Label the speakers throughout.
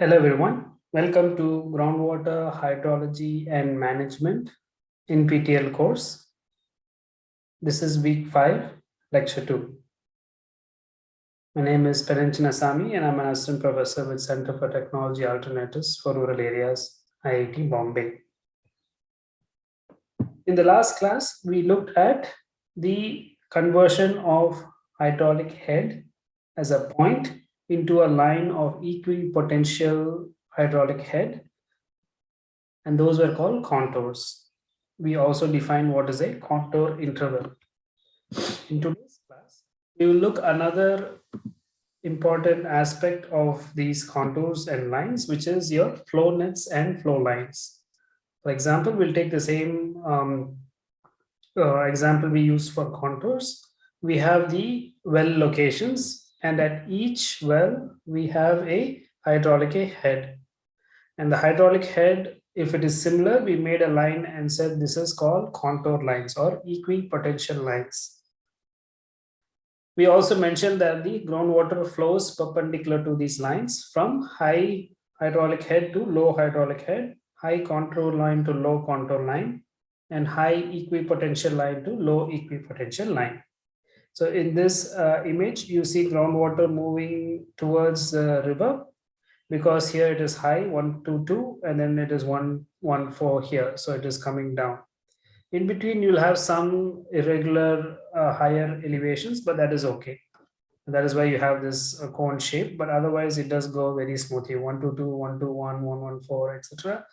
Speaker 1: Hello everyone. Welcome to Groundwater Hydrology and Management NPTEL course. This is week 5, lecture 2. My name is Pennan Chinnasamy and I'm an assistant professor with Center for Technology Alternatives for Rural Areas, IIT Bombay. In the last class, we looked at the conversion of hydraulic head as a point into a line of equipotential hydraulic head. And those were called contours. We also define what is a contour interval. In today's class, we will look another important aspect of these contours and lines, which is your flow nets and flow lines. For example, we'll take the same um, uh, example we use for contours. We have the well locations and at each well we have a hydraulic head. And the hydraulic head if it is similar we made a line and said this is called contour lines or equipotential lines. We also mentioned that the groundwater flows perpendicular to these lines from high hydraulic head to low hydraulic head high contour line to low contour line and high equipotential line to low equipotential line so in this uh, image, you see groundwater moving towards the river because here it is high, 122, and then it is 114 here. So it is coming down. In between, you'll have some irregular uh, higher elevations, but that is okay. that is why you have this uh, cone shape, but otherwise it does go very smoothly, 122, 121, 114, etc.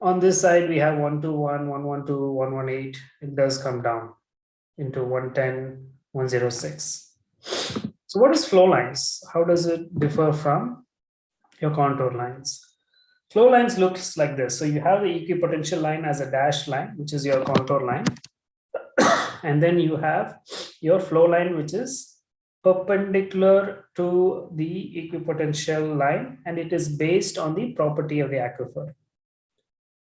Speaker 1: On this side, we have 121, 112, 118. It does come down into 110, 106. So what is flow lines? How does it differ from your contour lines? Flow lines looks like this. So you have the equipotential line as a dashed line, which is your contour line. and then you have your flow line, which is perpendicular to the equipotential line, and it is based on the property of the aquifer.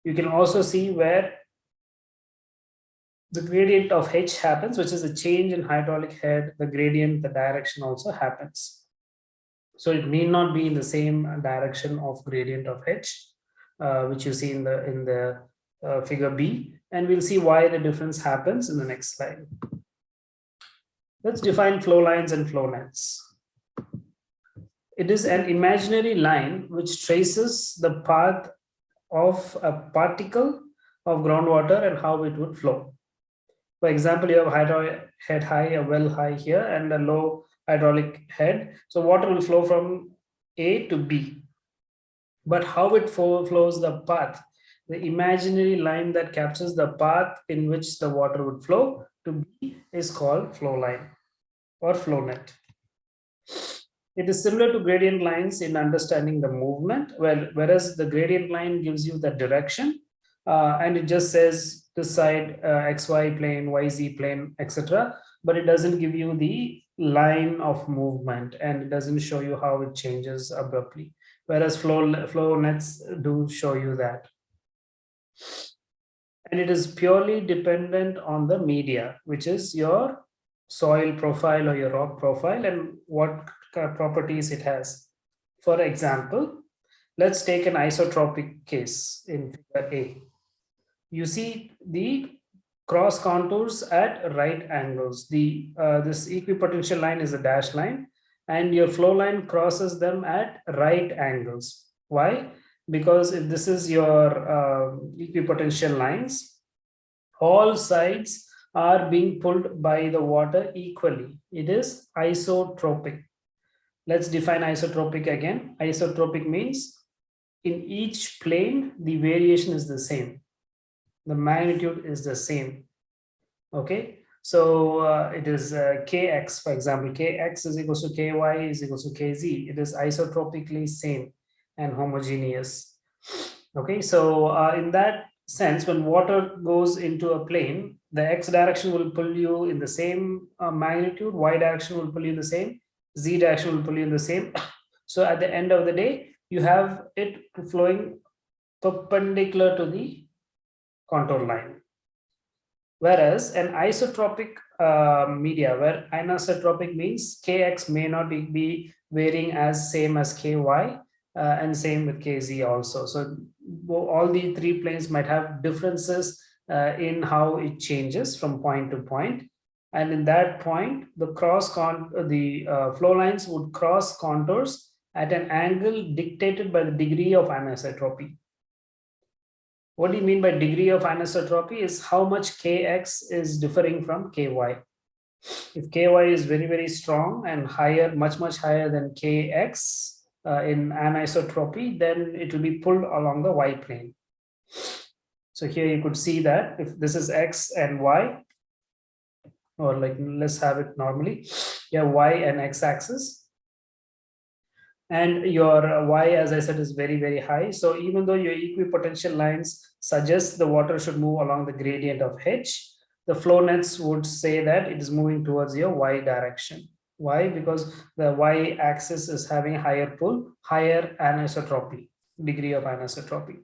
Speaker 1: You can also see where the gradient of H happens, which is a change in hydraulic head, the gradient, the direction also happens. So it may not be in the same direction of gradient of H, uh, which you see in the in the uh, figure B, and we'll see why the difference happens in the next slide. Let's define flow lines and flow nets. It is an imaginary line which traces the path of a particle of groundwater and how it would flow. For example, you have hydraulic head high, a well high here, and a low hydraulic head. So water will flow from A to B. But how it flows the path, the imaginary line that captures the path in which the water would flow to B is called flow line or flow net. It is similar to gradient lines in understanding the movement, well, whereas the gradient line gives you the direction uh, and it just says this side uh, xy plane yz plane etc but it doesn't give you the line of movement and it doesn't show you how it changes abruptly. Whereas flow flow nets do show you that. And it is purely dependent on the media which is your soil profile or your rock profile and what properties it has. For example let's take an isotropic case in figure a you see the cross contours at right angles. The uh, This equipotential line is a dashed line and your flow line crosses them at right angles. Why? Because if this is your uh, equipotential lines, all sides are being pulled by the water equally. It is isotropic. Let's define isotropic again. Isotropic means in each plane, the variation is the same the magnitude is the same. Okay? So uh, it is uh, kx for example kx is equal to ky is equal to kz. It is isotropically same and homogeneous. Okay? So uh, in that sense when water goes into a plane the x direction will pull you in the same uh, magnitude y direction will pull you in the same z direction will pull you in the same. So at the end of the day you have it flowing perpendicular to the contour line. Whereas anisotropic uh, media, where anisotropic means kx may not be, varying as same as ky, uh, and same with kz also so all the three planes might have differences uh, in how it changes from point to point. and in that point the cross con the uh, flow lines would cross contours at an angle dictated by the degree of anisotropy what do you mean by degree of anisotropy is how much kx is differing from ky. If ky is very very strong and higher much much higher than kx uh, in anisotropy then it will be pulled along the y plane. So here you could see that if this is x and y or like let's have it normally. Yeah, y and x axis and your y as i said is very very high so even though your equipotential lines suggest the water should move along the gradient of h the flow nets would say that it is moving towards your y direction why because the y axis is having higher pull higher anisotropy degree of anisotropy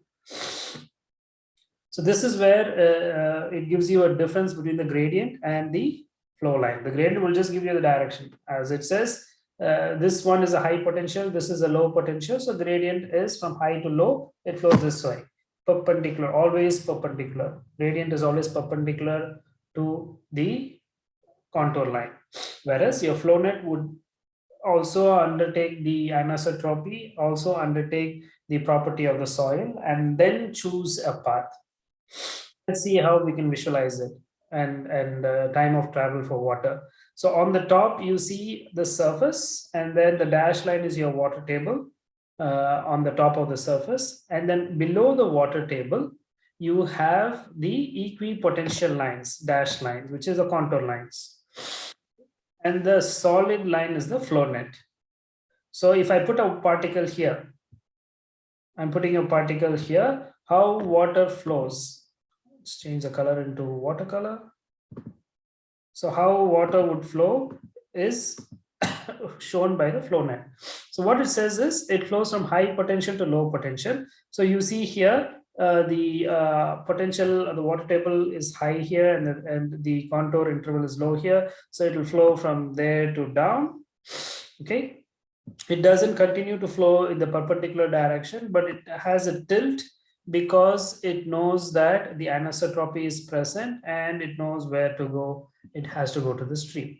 Speaker 1: so this is where uh, uh, it gives you a difference between the gradient and the flow line. The gradient will just give you the direction. As it says, uh, this one is a high potential, this is a low potential. So the gradient is from high to low, it flows this way. Perpendicular, always perpendicular. Gradient is always perpendicular to the contour line. Whereas your flow net would also undertake the anisotropy, also undertake the property of the soil, and then choose a path. Let's see how we can visualize it and, and uh, time of travel for water. So on the top, you see the surface and then the dash line is your water table uh, on the top of the surface. And then below the water table, you have the equipotential lines, dash lines, which is the contour lines. And the solid line is the flow net. So if I put a particle here, I'm putting a particle here, how water flows. Let's change the color into watercolor. So how water would flow is shown by the flow net. So what it says is it flows from high potential to low potential. So you see here uh, the uh, potential of the water table is high here and the, and the contour interval is low here. So it will flow from there to down. Okay. It doesn't continue to flow in the perpendicular direction, but it has a tilt because it knows that the anisotropy is present and it knows where to go. It has to go to the stream.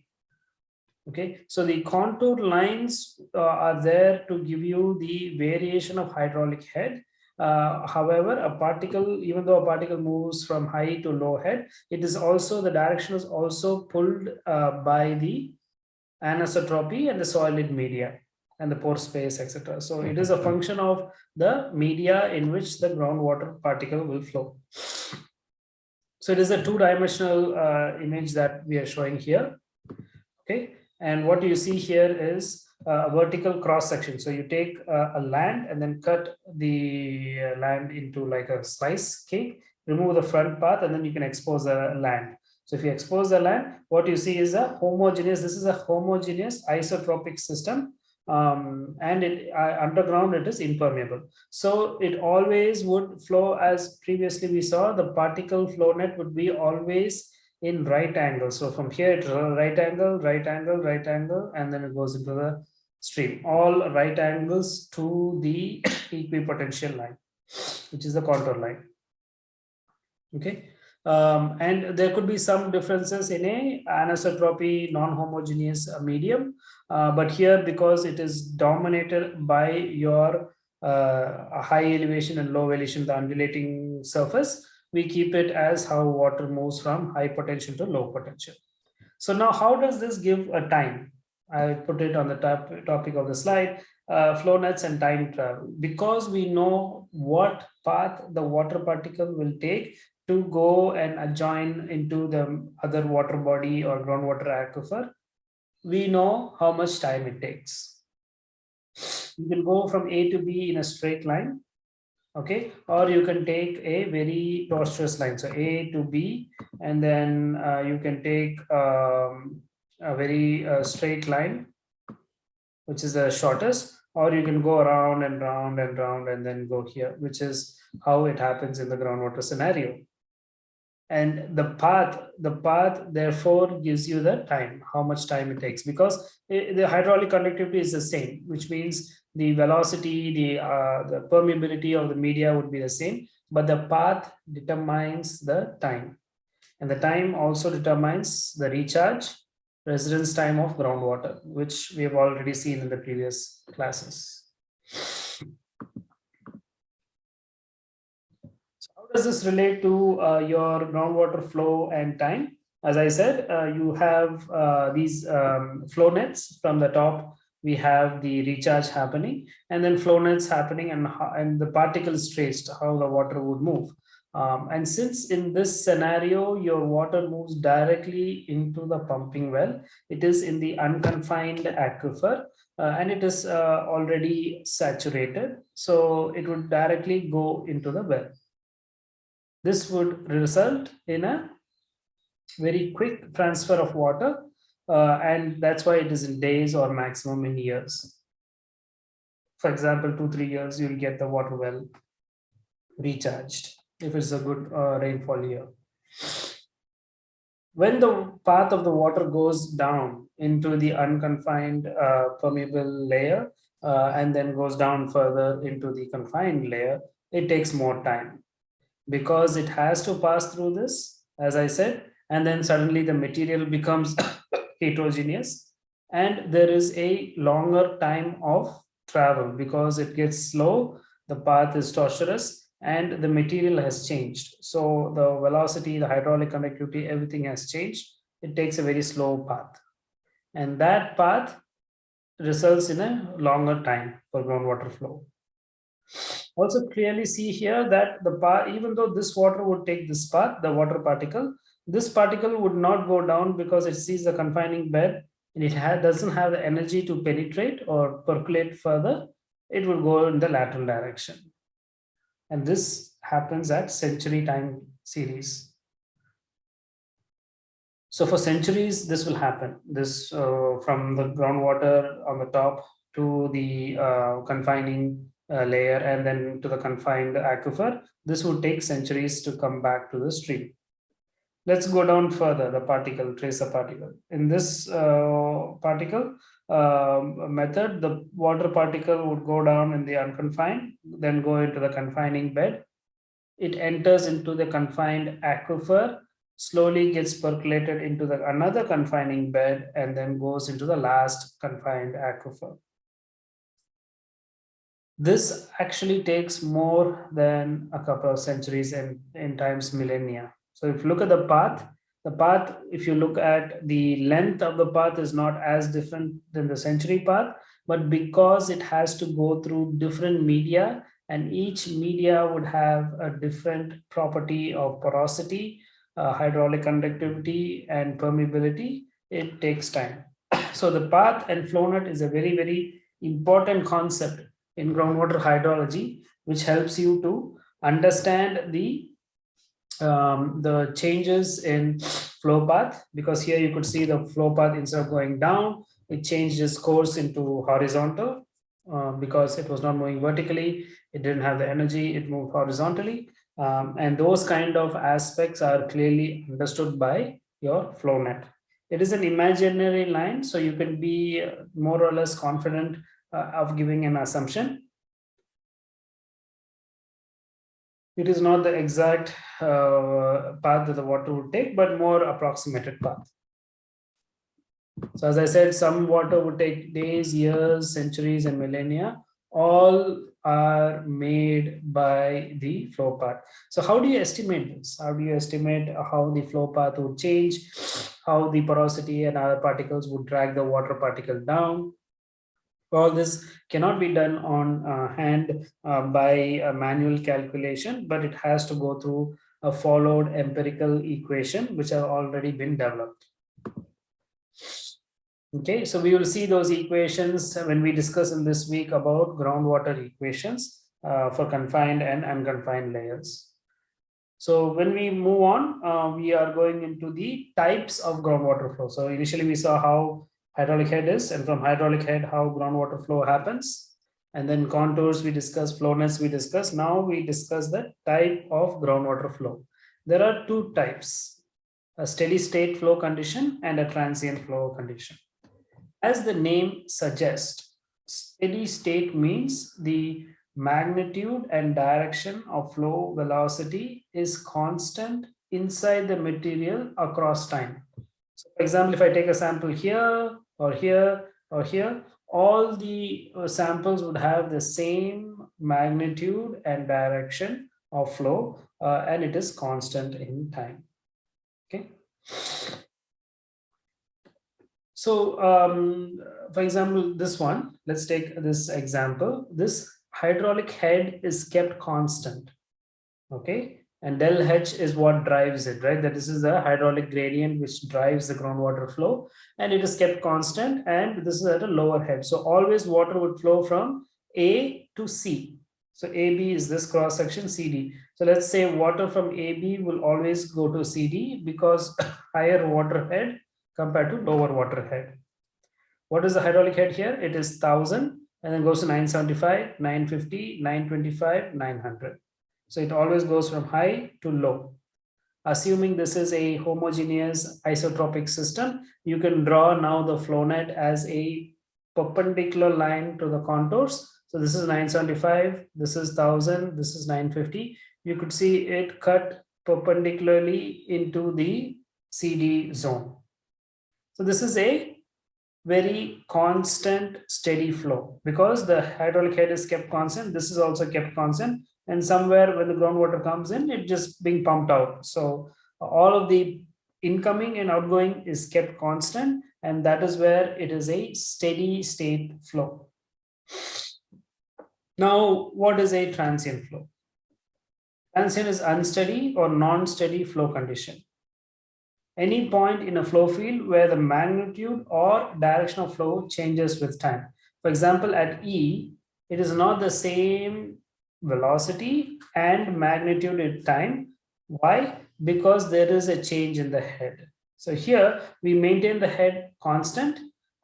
Speaker 1: Okay, so the contour lines uh, are there to give you the variation of hydraulic head. Uh, however, a particle, even though a particle moves from high to low head, it is also the direction is also pulled uh, by the anisotropy and the solid media and the pore space, etc. So it is a function of the media in which the groundwater particle will flow. So it is a two-dimensional uh, image that we are showing here. Okay, and what you see here is a vertical cross section. So you take uh, a land and then cut the uh, land into like a slice cake, remove the front part, and then you can expose the land. So if you expose the land, what you see is a homogeneous, this is a homogeneous isotropic system um, and it, uh, underground it is impermeable. So it always would flow as previously we saw the particle flow net would be always in right angle. So from here right angle, right angle, right angle, and then it goes into the stream. All right angles to the equipotential line, which is the contour line. Okay. Um, and there could be some differences in a anisotropy non-homogeneous medium uh, but here because it is dominated by your uh, high elevation and low elevation the undulating surface we keep it as how water moves from high potential to low potential. So now how does this give a time? I put it on the top topic of the slide uh, flow nets and time travel. Because we know what path the water particle will take to go and join into the other water body or groundwater aquifer, we know how much time it takes. You can go from A to B in a straight line, okay? Or you can take a very tortuous line. So A to B, and then uh, you can take um, a very uh, straight line, which is the shortest, or you can go around and round and round and then go here, which is how it happens in the groundwater scenario. And the path the path therefore gives you the time how much time it takes. Because the hydraulic conductivity is the same which means the velocity the uh, the permeability of the media would be the same but the path determines the time. And the time also determines the recharge residence time of groundwater which we have already seen in the previous classes does this relate to uh, your groundwater flow and time? As I said, uh, you have uh, these um, flow nets from the top. We have the recharge happening and then flow nets happening and, and the particles traced, how the water would move. Um, and since in this scenario, your water moves directly into the pumping well, it is in the unconfined aquifer uh, and it is uh, already saturated. So it would directly go into the well. This would result in a very quick transfer of water uh, and that's why it is in days or maximum in years. For example, two, three years, you'll get the water well recharged if it's a good uh, rainfall year. When the path of the water goes down into the unconfined uh, permeable layer uh, and then goes down further into the confined layer, it takes more time because it has to pass through this, as I said, and then suddenly the material becomes heterogeneous and there is a longer time of travel because it gets slow, the path is tortuous and the material has changed. So the velocity, the hydraulic conductivity, everything has changed. It takes a very slow path. And that path results in a longer time for groundwater flow also clearly see here that the path, even though this water would take this path, the water particle, this particle would not go down because it sees the confining bed and it doesn't have the energy to penetrate or percolate further. It will go in the lateral direction. And this happens at century time series. So for centuries, this will happen. This uh, from the groundwater on the top to the uh, confining uh, layer and then to the confined aquifer, this would take centuries to come back to the stream. Let's go down further, the particle, tracer particle. In this uh, particle uh, method, the water particle would go down in the unconfined, then go into the confining bed. It enters into the confined aquifer, slowly gets percolated into the another confining bed, and then goes into the last confined aquifer this actually takes more than a couple of centuries and in times millennia. So if you look at the path, the path, if you look at the length of the path is not as different than the century path, but because it has to go through different media and each media would have a different property of porosity, uh, hydraulic conductivity and permeability, it takes time. So the path and flow net is a very, very important concept in groundwater hydrology, which helps you to understand the um, the changes in flow path because here you could see the flow path instead of going down, it changed its course into horizontal uh, because it was not moving vertically. It didn't have the energy, it moved horizontally. Um, and those kind of aspects are clearly understood by your flow net. It is an imaginary line, so you can be more or less confident uh, of giving an assumption. It is not the exact uh, path that the water would take, but more approximated path. So as I said, some water would take days, years, centuries, and millennia. All are made by the flow path. So how do you estimate this? How do you estimate how the flow path would change, how the porosity and other particles would drag the water particle down? All this cannot be done on uh, hand uh, by manual calculation, but it has to go through a followed empirical equation, which have already been developed. Okay, so we will see those equations when we discuss in this week about groundwater equations uh, for confined and unconfined layers. So when we move on, uh, we are going into the types of groundwater flow. So initially we saw how hydraulic head is and from hydraulic head how groundwater flow happens and then contours we discuss flow nets we discuss now we discuss the type of groundwater flow there are two types, a steady state flow condition and a transient flow condition. As the name suggests, steady state means the magnitude and direction of flow velocity is constant inside the material across time. So for example, if I take a sample here or here or here, all the uh, samples would have the same magnitude and direction of flow uh, and it is constant in time. Okay. So um, for example, this one, let's take this example. This hydraulic head is kept constant. Okay and del H is what drives it, right? That this is the hydraulic gradient which drives the groundwater flow and it is kept constant and this is at a lower head. So always water would flow from A to C. So AB is this cross section CD. So let's say water from AB will always go to CD because higher water head compared to lower water head. What is the hydraulic head here? It is 1000 and then goes to 975, 950, 925, 900. So it always goes from high to low. Assuming this is a homogeneous isotropic system, you can draw now the flow net as a perpendicular line to the contours. So this is 975, this is 1000, this is 950. You could see it cut perpendicularly into the CD zone. So this is a very constant steady flow because the hydraulic head is kept constant. This is also kept constant and somewhere when the groundwater comes in, it just being pumped out. So all of the incoming and outgoing is kept constant, and that is where it is a steady state flow. Now, what is a transient flow? Transient is unsteady or non-steady flow condition. Any point in a flow field where the magnitude or direction of flow changes with time. For example, at E, it is not the same velocity and magnitude in time. Why? Because there is a change in the head. So here we maintain the head constant,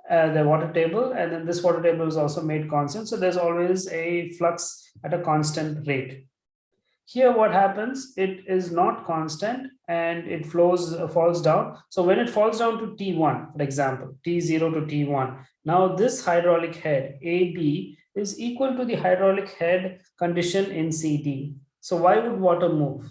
Speaker 1: uh, the water table, and then this water table is also made constant. So there's always a flux at a constant rate. Here what happens, it is not constant and it flows, uh, falls down. So when it falls down to T1, for example, T0 to T1, now this hydraulic head AB is equal to the hydraulic head condition in CD. So why would water move?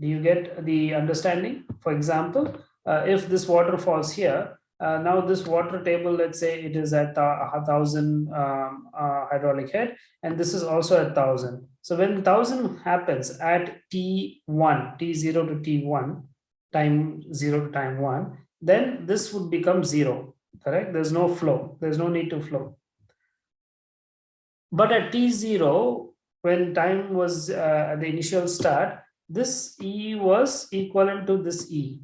Speaker 1: Do you get the understanding? For example, uh, if this water falls here, uh, now this water table, let's say it is at a thousand um, uh, hydraulic head, and this is also a thousand. So when thousand happens at T1, T0 to T1, time zero to time one, then this would become zero, correct? There's no flow, there's no need to flow. But at T0, when time was uh, the initial start, this E was equivalent to this E.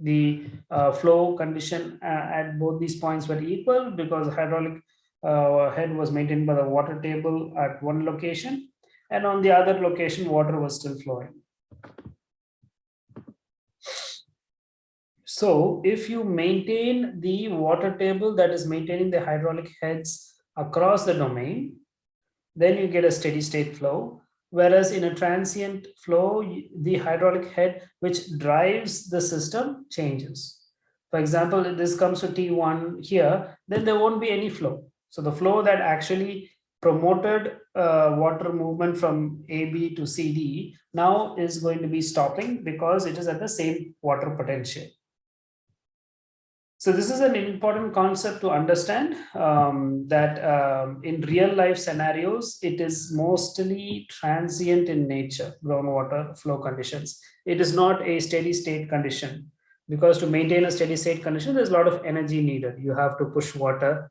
Speaker 1: The uh, flow condition uh, at both these points were equal because hydraulic uh, head was maintained by the water table at one location and on the other location water was still flowing. So if you maintain the water table that is maintaining the hydraulic heads across the domain, then you get a steady state flow. Whereas in a transient flow, the hydraulic head which drives the system changes. For example, if this comes to T1 here, then there won't be any flow. So the flow that actually promoted uh, water movement from AB to CD now is going to be stopping because it is at the same water potential. So this is an important concept to understand um, that um, in real life scenarios, it is mostly transient in nature, groundwater flow conditions. It is not a steady state condition because to maintain a steady state condition, there's a lot of energy needed. You have to push water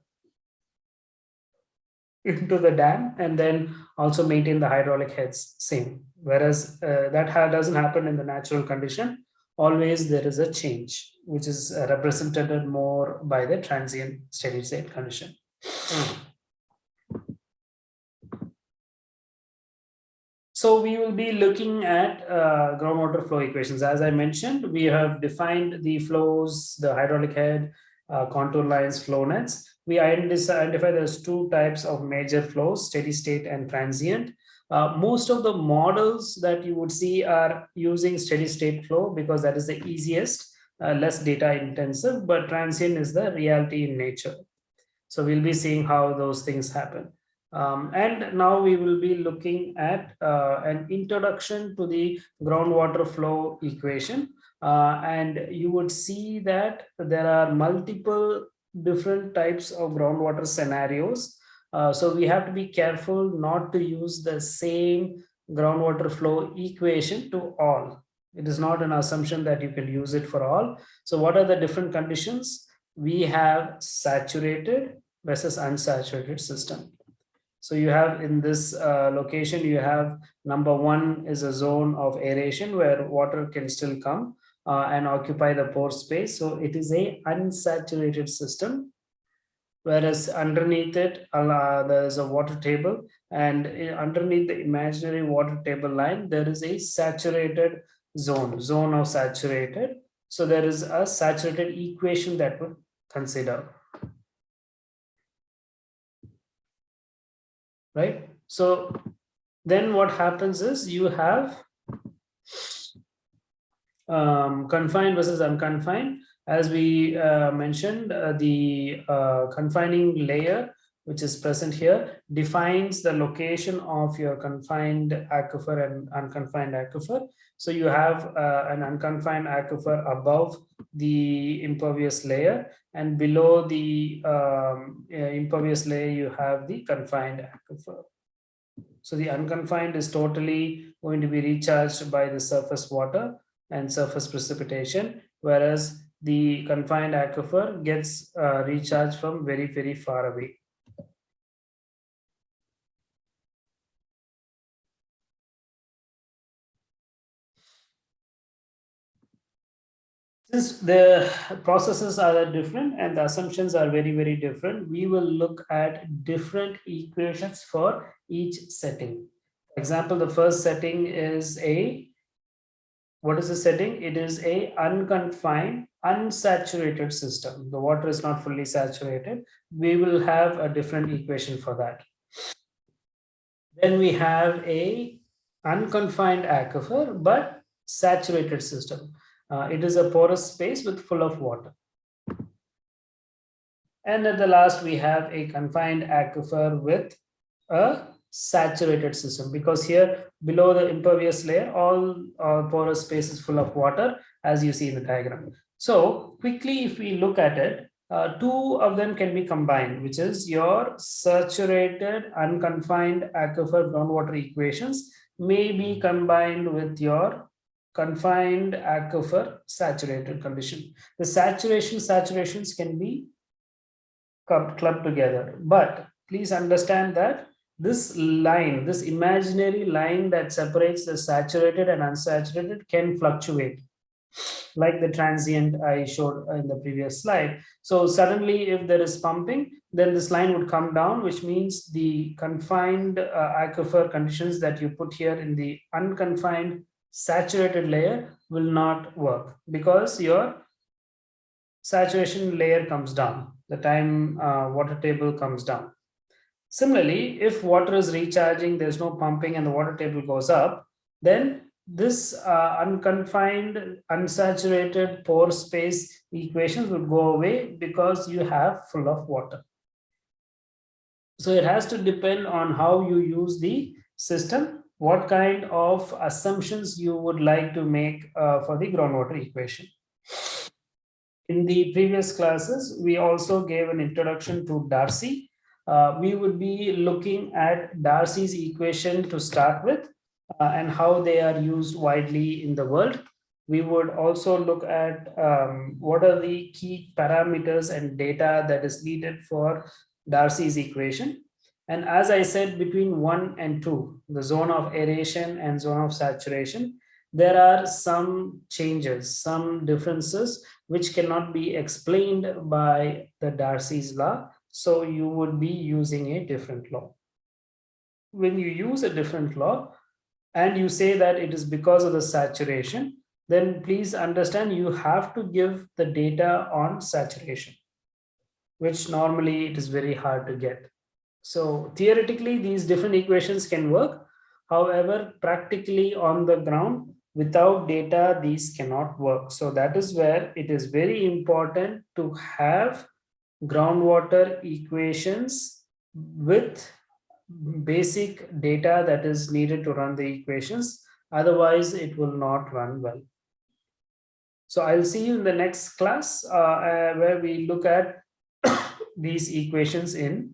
Speaker 1: into the dam and then also maintain the hydraulic heads same. Whereas uh, that doesn't happen in the natural condition always there is a change, which is uh, represented more by the transient steady state condition. So we will be looking at uh, groundwater flow equations. As I mentioned, we have defined the flows, the hydraulic head, uh, contour lines, flow nets. We identify there's two types of major flows, steady state and transient. Uh, most of the models that you would see are using steady state flow because that is the easiest, uh, less data intensive, but transient is the reality in nature. So we'll be seeing how those things happen. Um, and now we will be looking at uh, an introduction to the groundwater flow equation. Uh, and you would see that there are multiple different types of groundwater scenarios. Uh, so we have to be careful not to use the same groundwater flow equation to all. It is not an assumption that you can use it for all. So what are the different conditions? We have saturated versus unsaturated system. So you have in this uh, location, you have number one is a zone of aeration where water can still come uh, and occupy the pore space. So it is a unsaturated system. Whereas underneath it, uh, there is a water table and underneath the imaginary water table line, there is a saturated zone, zone of saturated. So there is a saturated equation that would consider. right? So then what happens is you have um, confined versus unconfined. As we uh, mentioned, uh, the uh, confining layer, which is present here, defines the location of your confined aquifer and unconfined aquifer. So you have uh, an unconfined aquifer above the impervious layer and below the um, uh, impervious layer, you have the confined aquifer. So the unconfined is totally going to be recharged by the surface water and surface precipitation, whereas the confined aquifer gets uh, recharged from very, very far away. Since the processes are different and the assumptions are very, very different, we will look at different equations for each setting. For example, the first setting is a, what is the setting? It is a unconfined, unsaturated system. The water is not fully saturated. We will have a different equation for that. Then we have a unconfined aquifer, but saturated system. Uh, it is a porous space with full of water. And at the last, we have a confined aquifer with a saturated system because here below the impervious layer, all uh, porous space is full of water as you see in the diagram. So quickly, if we look at it, uh, two of them can be combined, which is your saturated unconfined aquifer groundwater equations may be combined with your confined aquifer saturated condition. The saturation saturations can be clubbed together, but please understand that this line, this imaginary line that separates the saturated and unsaturated can fluctuate like the transient I showed in the previous slide. So suddenly if there is pumping, then this line would come down, which means the confined uh, aquifer conditions that you put here in the unconfined saturated layer will not work because your saturation layer comes down the time uh, water table comes down similarly if water is recharging there's no pumping and the water table goes up then this uh, unconfined unsaturated pore space equations would go away because you have full of water so it has to depend on how you use the system what kind of assumptions you would like to make uh, for the groundwater equation. In the previous classes, we also gave an introduction to Darcy. Uh, we would be looking at Darcy's equation to start with uh, and how they are used widely in the world. We would also look at um, what are the key parameters and data that is needed for Darcy's equation. And as I said, between one and two, the zone of aeration and zone of saturation, there are some changes, some differences, which cannot be explained by the Darcy's law. So you would be using a different law. When you use a different law and you say that it is because of the saturation, then please understand you have to give the data on saturation, which normally it is very hard to get. So theoretically, these different equations can work. However, practically on the ground, without data, these cannot work. So that is where it is very important to have groundwater equations with basic data that is needed to run the equations. Otherwise, it will not run well. So I'll see you in the next class uh, uh, where we look at these equations in